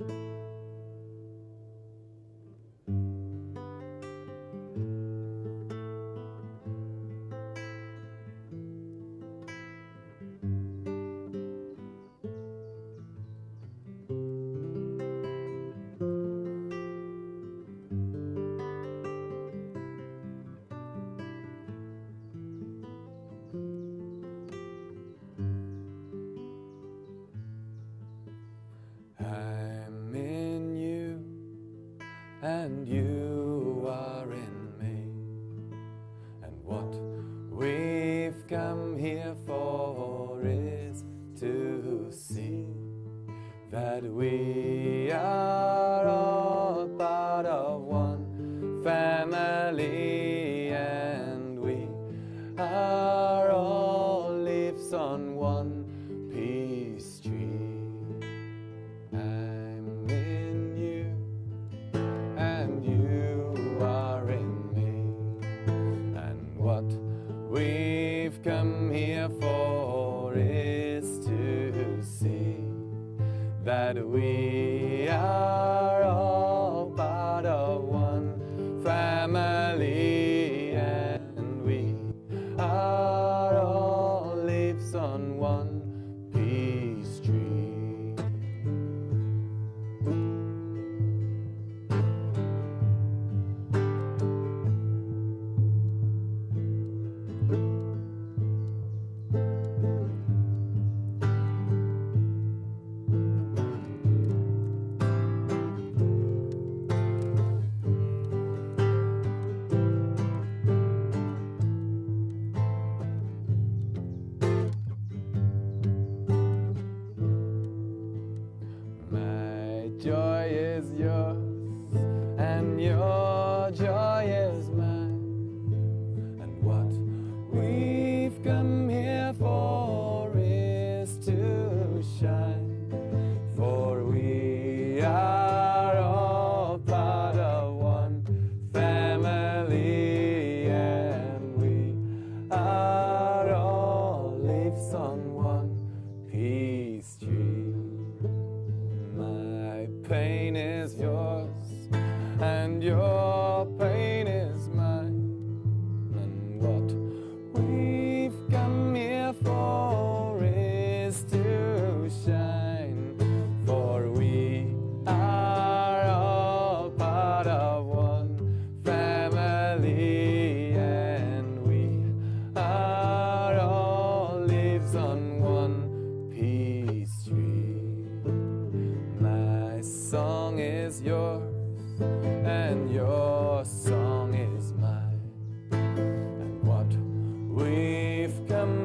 I'm and you are in me. And what we've come here for is to see that we are all part of one family, and we are all leaves on one we are all part of one family, and we are joy is yours, and your joy is mine. And what we've come here for is to shine. Pain is yours, and your pain is mine. And what we've come here for is to shine. For we are all part of one family, and we are all leaves on yours and your song is mine. And what we've come